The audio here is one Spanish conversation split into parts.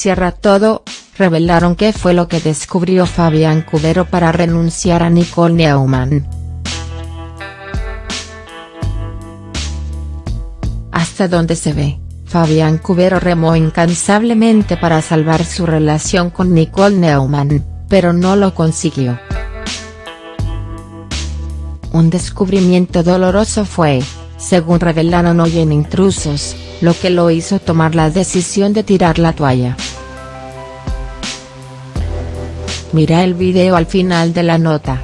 cierra todo, revelaron qué fue lo que descubrió Fabián Cubero para renunciar a Nicole Neumann. Hasta donde se ve, Fabián Cubero remó incansablemente para salvar su relación con Nicole Neumann, pero no lo consiguió. Un descubrimiento doloroso fue, según revelaron hoy en Intrusos, lo que lo hizo tomar la decisión de tirar la toalla. Mira el video al final de la nota.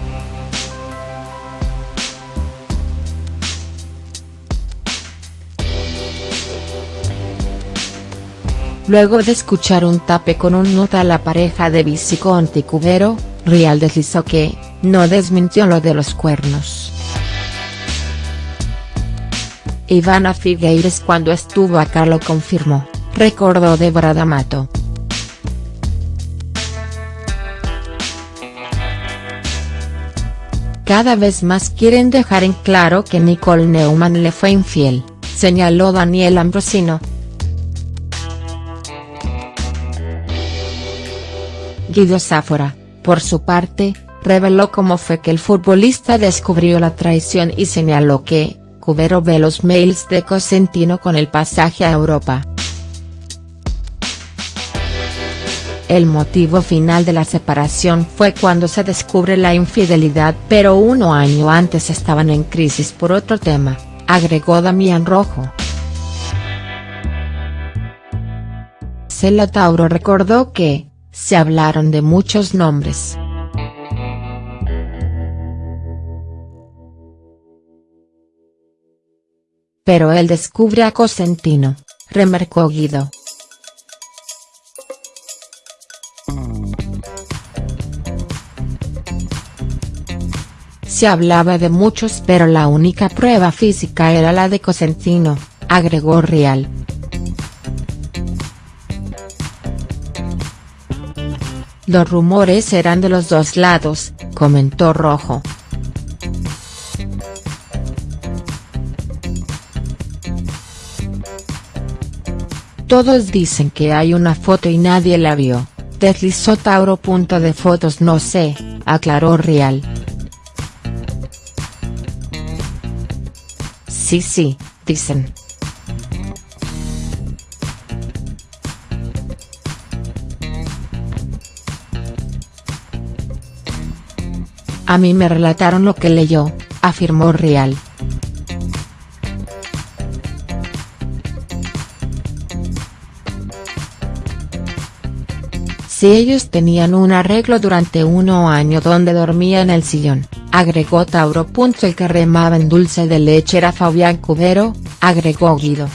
Luego de escuchar un tape con un nota a la pareja de Viciconti Cubero, Rial deslizó que, no desmintió lo de los cuernos. Ivana Figueires cuando estuvo acá lo confirmó, recordó Débora D'Amato. Cada vez más quieren dejar en claro que Nicole Neumann le fue infiel, señaló Daniel Ambrosino. Guido Sáfora, por su parte, reveló cómo fue que el futbolista descubrió la traición y señaló que, Cubero ve los mails de Cosentino con el pasaje a Europa. El motivo final de la separación fue cuando se descubre la infidelidad pero uno año antes estaban en crisis por otro tema, agregó Damián Rojo. Cela Tauro recordó que, se hablaron de muchos nombres. Pero él descubre a Cosentino, remarcó Guido. Se hablaba de muchos pero la única prueba física era la de Cosentino, agregó Rial. Los rumores eran de los dos lados, comentó Rojo. Todos dicen que hay una foto y nadie la vio, deslizó Tauro. De fotos no sé, aclaró Rial. Sí sí, dicen. A mí me relataron lo que leyó, afirmó Rial. Si ellos tenían un arreglo durante uno año donde dormía en el sillón, agregó Tauro. El que remaba en dulce de leche era Fabián Cubero, agregó Guido.